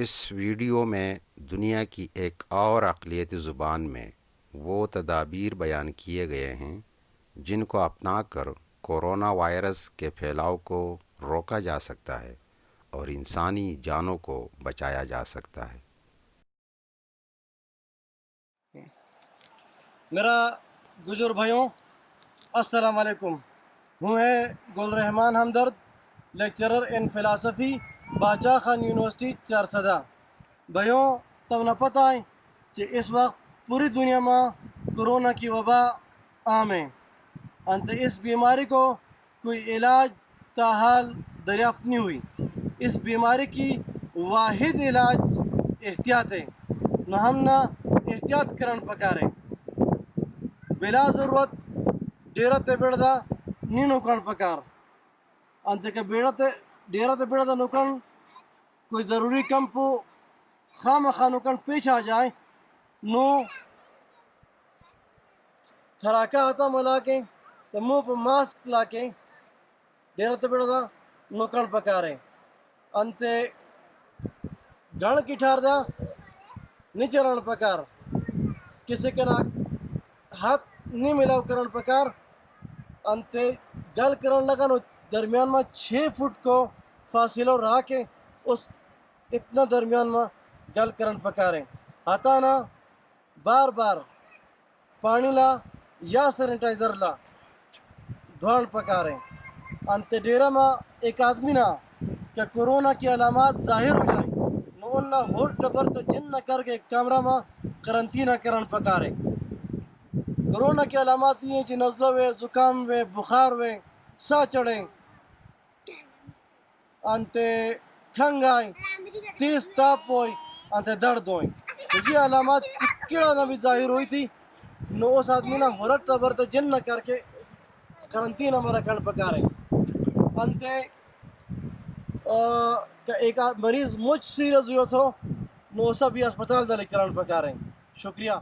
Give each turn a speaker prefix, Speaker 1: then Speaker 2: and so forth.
Speaker 1: اس video میں دنیا کی ایک اور اقلیتی زبان میں وہ تدابیر بیان کیے گئے ہیں جن کو اپنا کر کورونا وائرس کے پھیلاؤ کو روکا جا سکتا ہے اور انسانی جانوں کو بچایا جا سکتا ہے۔
Speaker 2: میرا گجر بھائیوں، السلام علیکم۔ ہوں ہے گل رحمان ہمدرد لیکچرر ان فلاسفی باچا خان یونیورسٹی چار صدا بھائیوں تب نہ پتہ ہے کہ اس وقت پوری دنیا میں کرونا کی وبا عام ہے۔ انت اس بیماری کو کوئی علاج تاحال دریافت نہیں ہوئی۔ اس بیماری کی واحد علاج احتیاط ہے۔ نہ ہم نہ احتیاط کرن پکارے۔ بلا ضرورت ڈیرہ تے بیڑدا نہیں نکن پکار۔ انت کے بیڑا تے ڈیرہ تے بیڑدا کوئی ضروری کم پو خام خانوکن پیش آ جائے نو تھراکا آتا ملا کے تو منہ پہ ماسک لا کے ڈیرہ تے بیڑا دا نکن پکارے انتے گھن کی ٹھار دا نیچے رن پکار۔ کسی کے ہاتھ نہیں ملاو کرن پکار۔ انتے گل کرن لگا نو درمیان میں چھ فٹ کو فاصلہ رہا کے اس اتنا درمیان میں گل کرن پکارے آتا نا، بار بار پانی لا یا سینیٹائزر لا دھوان پکارے انتے ڈیرہ میں ایک آدمی نا کہ کرونا کی علامات ظاہر ہو جائیں نو انہا ہور ٹبر تا جن نہ کر کے کامرہ میں کرنٹینہ کرن پکارے کرونا کی علامات یہ ہیں کہ نزلہ ہوئے، زکام ہوئے، بخار ہوئے، سا چڑھیں انتے کھنگ آئیں تیز تاپ ہوئی انتے درد ہوئی۔ تو یہ علامات جی چکڑا نہ بھی ظاہر ہوئی تھی، نو اس آدمی نہ ہورت ٹبر تا جن نہ کر کے کرنٹینہ کھڑ پکا رہے۔ انتے کہ ایک مریض مجھ سیریس ہوئے تھو نو سب بھی اسپتال دلے چلان چلن پکارے شکریہ۔